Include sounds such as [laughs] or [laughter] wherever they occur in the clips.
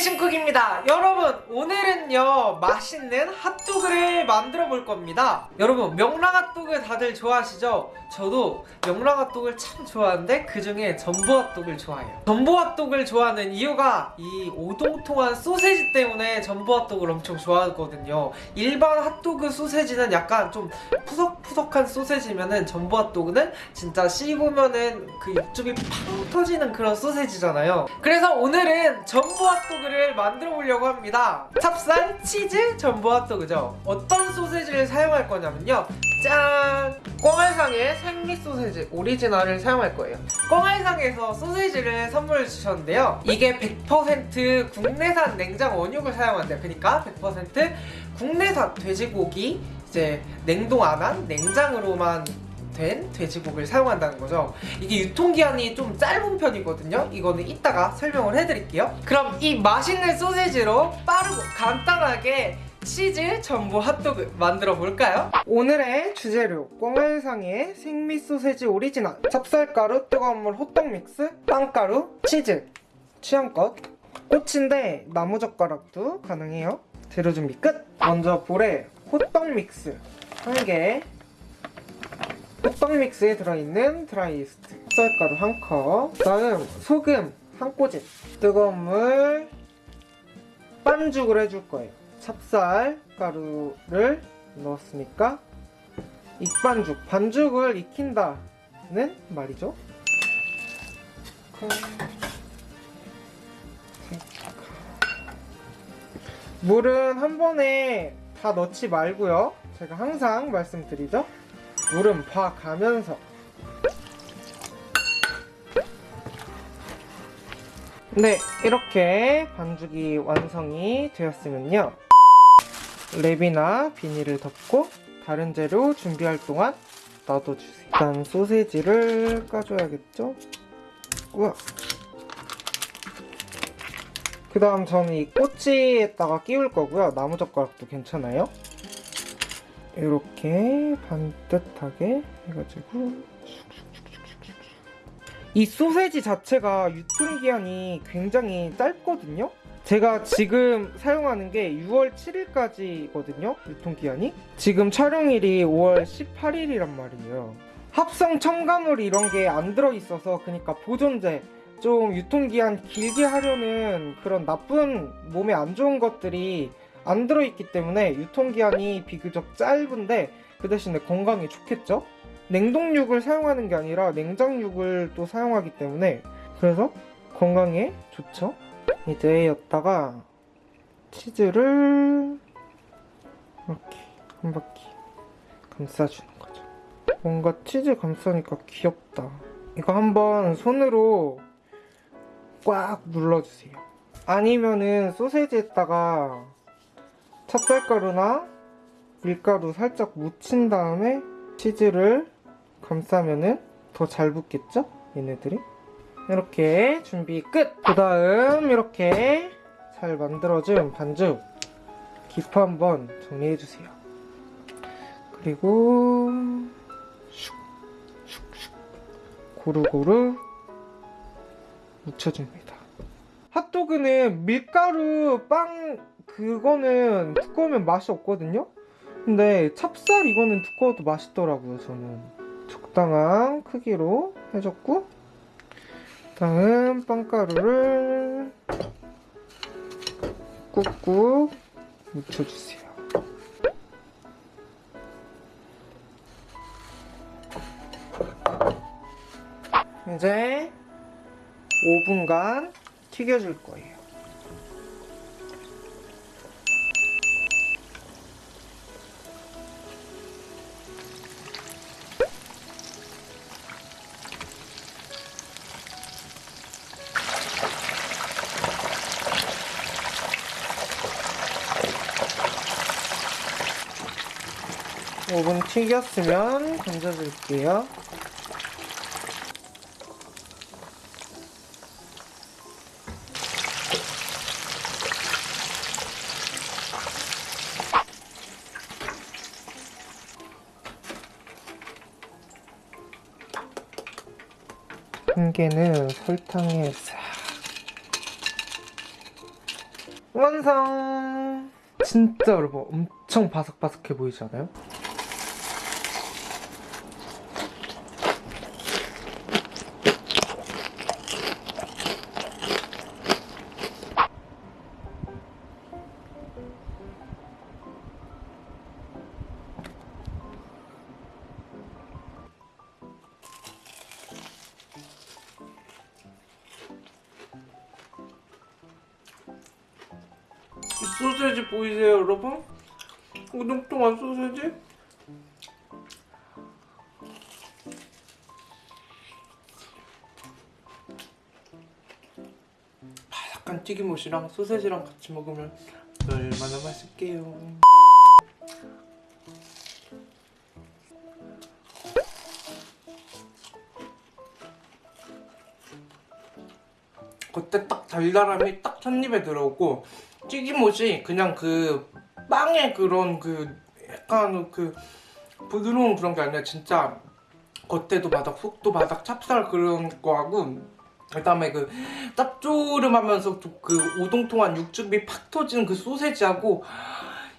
신쿡입니다. 여러분 오늘은요 맛있는 핫도그를 만들어 볼 겁니다. 여러분 명랑 핫도그 다들 좋아하시죠? 저도 명랑 핫도그를 참 좋아하는데 그 중에 전부 핫도그를 좋아해요. 전부 핫도그를 좋아하는 이유가 이 오동통한 소세지 때문에 전부 핫도그를 엄청 좋아하거든요. 일반 핫도그 소세지는 약간 좀 푸석푸석한 소세지면은 전부 핫도그는 진짜 씹으면은 그 육즙이 팡 터지는 그런 소세지잖아요. 그래서 오늘은 전부 핫도그 를 만들어 보려고 합니다. 찹쌀, 치즈, 전부 핫도그죠? 어떤 소세지를 사용할 거냐면요. 짠! 꽁알상의 생미 소세지 오리지널을 사용할 거예요. 꽁알상에서 소세지를 선물 주셨는데요. 이게 100% 국내산 냉장 원육을 사용한대요. 그러니까 100% 국내산 돼지고기 이제 냉동 안 한 냉장으로만 된 돼지고기를 사용한다는 거죠. 이게 유통기한이 좀 짧은 편이거든요. 이거는 이따가 설명을 해드릴게요. 그럼 이 맛있는 소세지로 빠르고 간단하게 치즈 전부 핫도그 만들어 볼까요? 오늘의 주재료 꽁알상의 생미 소세지 오리지널. 찹쌀가루 뜨거운 물 호떡 믹스 빵가루 치즈. 취향껏. 꽃인데 나무젓가락도 가능해요. 재료 준비 끝! 먼저 볼에 호떡 믹스. 한개 호떡 믹스에 들어있는 드라이 이스트 쌀가루 한컵. 다음 소금 한 꼬집. 뜨거운 물 반죽을 해줄 거예요. 찹쌀 가루를 넣었으니까 익반죽. 반죽을 익힌다는 말이죠. 물은 한 번에 다 넣지 말고요. 제가 항상 말씀드리죠 물은 봐가면서. 네 이렇게 반죽이 완성이 되었으면요. 랩이나 비닐을 덮고 다른 재료 준비할 동안 놔둬주세요. 일단 소세지를 까줘야겠죠? 우와. 그 다음 저는 이 꼬치에다가 끼울 거고요. 나무젓가락도 괜찮아요 이렇게 반듯하게 해가지고 이 소세지 자체가 유통기한이 굉장히 짧거든요? 제가 지금 사용하는 게 6월 7일까지거든요 유통기한이. 지금 촬영일이 5월 18일이란 말이에요. 합성 첨가물 이런 게 안 들어있어서 그러니까 보존제 좀 유통기한 길게 하려는 그런 나쁜 몸에 안 좋은 것들이 안 들어있기 때문에 유통기한이 비교적 짧은데 그 대신에 건강에 좋겠죠? 냉동육을 사용하는 게 아니라 냉장육을 또 사용하기 때문에 그래서 건강에 좋죠? 이제 였다가 치즈를 이렇게 한 바퀴 감싸주는 거죠 뭔가 치즈 감싸니까 귀엽다 이거 한번 손으로 꽉 눌러주세요 아니면은 소세지에다가 찹쌀가루나 밀가루 살짝 묻힌 다음에 치즈를 감싸면은 더 잘 붙겠죠? 얘네들이 이렇게 준비 끝! 그 다음 이렇게 잘 만들어준 반죽 기포 한번 정리해주세요 그리고 슉, 슉슉 고루고루 묻혀줍니다 핫도그는 밀가루 빵 그거는 두꺼우면 맛이 없거든요? 근데 찹쌀 이거는 두꺼워도 맛있더라고요 저는. 적당한 크기로 해줬고 다음 빵가루를 꾹꾹 묻혀주세요. 이제 5분간 튀겨줄 거예요 오븐 튀겼으면 건져줄게요. 한 개는 설탕에 싹 완성! 진짜 여러분 엄청 바삭바삭해 보이지 않아요? 소세지 보이세요 여러분? 우동통한 소세지? 바삭한 튀김옷이랑 소세지랑 같이 먹으면 얼마나 맛있게요 그때 딱 달달함이 딱 첫 입에 들어오고 튀김옷이 그냥 그 빵의 그런 그 약간 그 부드러운 그런 게 아니라 진짜 겉에도 바닥 속도 바닥 찹쌀 그런 거하고 그다음에 그 짭조름하면서 또그 오동통한 육즙이 팍 터지는 그 소세지하고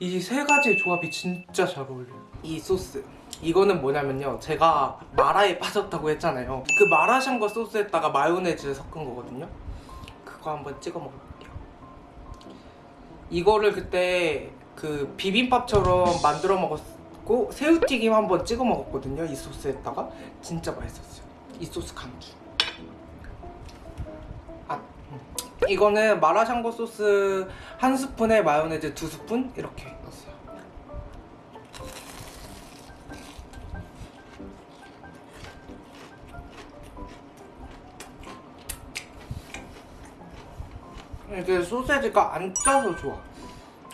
이 세 가지의 조합이 진짜 잘 어울려요. 이 소스. 이거는 뭐냐면요. 제가 마라에 빠졌다고 했잖아요. 그 마라샹궈 소스에다가 마요네즈 섞은 거거든요. 그거 한번 찍어 먹어볼게요 이거를 그때 그 비빔밥처럼 만들어 먹었고 새우튀김 한번 찍어 먹었거든요 이 소스에다가. 진짜 맛있었어요. 이 소스 강추 아 음. 이거는 마라샹궈 소스 한 스푼에 마요네즈 두 스푼? 이렇게 이게 소세지가 안 짜서 좋아.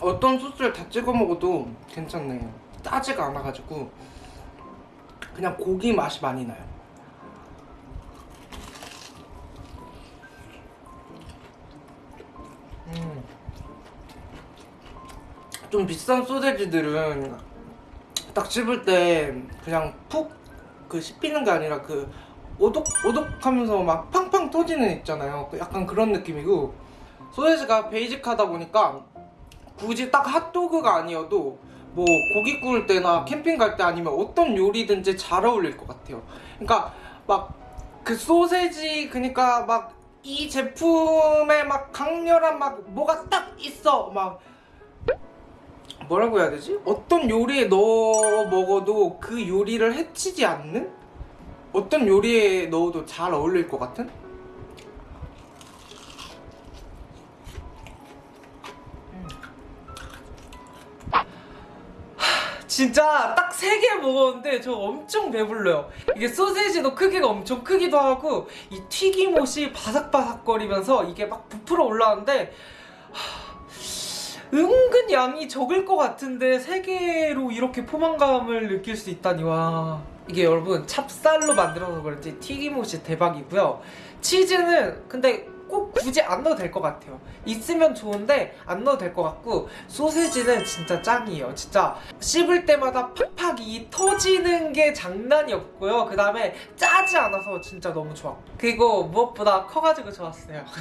어떤 소스를 다 찍어 먹어도 괜찮네요. 짜지가 않아가지고 그냥 고기 맛이 많이 나요. 음. 좀 비싼 소세지들은 딱 씹을 때 그냥 푹 그 씹히는 게 아니라 그 오독 오독하면서 막 팡팡 터지는 있잖아요. 그 약간 그런 느낌이고 소세지가 베이직하다 보니까 굳이 딱 핫도그가 아니어도 뭐 고기 구울 때나 캠핑 갈 때 아니면 어떤 요리든지 잘 어울릴 것 같아요 그러니까 막 그 소세지 그러니까 막 이 제품에 막 강렬한 막 뭐가 딱 있어 막 뭐라고 해야 되지? 어떤 요리에 넣어 먹어도 그 요리를 해치지 않는? 어떤 요리에 넣어도 잘 어울릴 것 같은? 진짜 딱 세 개 먹었는데 저 엄청 배불러요. 이게 소세지도 크기가 엄청 크기도 하고 이 튀김옷이 바삭바삭거리면서 이게 막 부풀어 올라왔는데 하, 은근 양이 적을 것 같은데 세 개로 이렇게 포만감을 느낄 수 있다니 와. 이게 여러분 찹쌀로 만들어서 그런지 튀김옷이 대박이고요. 치즈는 근데 꼭 굳이 안 넣어도 될 것 같아요. 있으면 좋은데 안 넣어도 될 것 같고 소세지는 진짜 짱이에요. 진짜 씹을 때마다 팍팍 이 터지는 게 장난이 없고요. 그 다음에 짜지 않아서 진짜 너무 좋아. 그리고 무엇보다 커가지고 좋았어요. [laughs]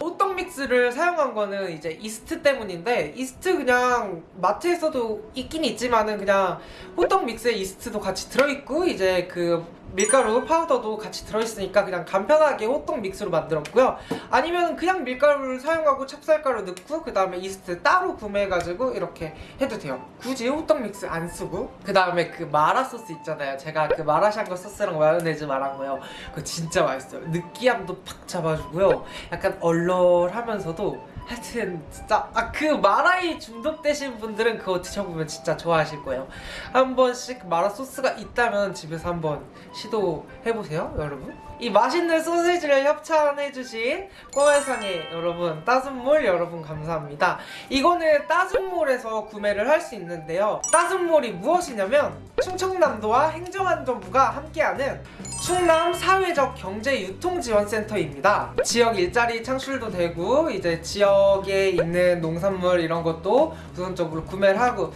호떡 믹스를 사용한 거는 이제 이스트 때문인데 이스트 그냥 마트에서도 있긴 있지만은 그냥 호떡 믹스에 이스트도 같이 들어있고 이제 그 밀가루 파우더도 같이 들어있으니까 그냥 간편하게 호떡 믹스로 만들었고요. 아니면 그냥 밀가루를 사용하고 찹쌀가루 넣고 그 다음에 이스트 따로 구매해가지고 이렇게 해도 돼요. 굳이 호떡 믹스 안 쓰고? 그 다음에 그 마라 소스 있잖아요. 제가 그 마라샹궈 소스랑 마요네즈 말한 거요. 그거 진짜 맛있어요. 느끼함도 팍 잡아주고요. 약간 얼얼하면서도 하여튼 진짜 아 그 마라에 중독되신 분들은 그거 드셔보면 진짜 좋아하실 거예요. 한 번씩 마라 소스가 있다면 집에서 한번 시도해보세요 여러분. 이 맛있는 소세지를 협찬해주신 꼬매상의 여러분 따순몰 여러분 감사합니다. 이거는 따순몰에서 구매를 할 수 있는데요. 따순몰이 무엇이냐면 충청남도와 행정안전부가 함께하는 충남 사회적 경제 유통 지원센터입니다. 지역 일자리 창출도 되고 이제 지역에 있는 농산물 이런 것도 우선적으로 구매를 하고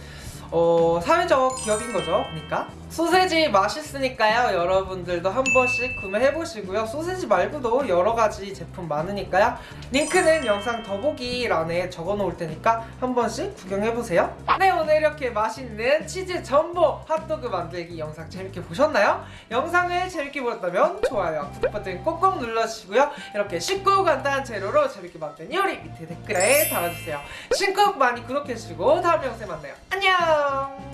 어, 사회적 기업인 거죠. 그러니까 소세지 맛있으니까요. 여러분들도 한 번씩 구매해 보시고요. 소세지 말고도 여러 가지 제품 많으니까요. 링크는 영상 더보기란에 적어 놓을 테니까 한 번씩 구경해 보세요. 네, 오늘 이렇게 맛있는 치즈 전복 핫도그 만들기 영상 재밌게 보셨나요? 영상을 재밌게 보셨다면 좋아요, 구독 버튼 꼭꼭 눌러주시고요. 이렇게 쉽고 간단한 재료로 재밌게 만든 요리 밑에 댓글에 달아주세요. 신곡 많이 구독해주시고 다음 영상에 만나요. Oh.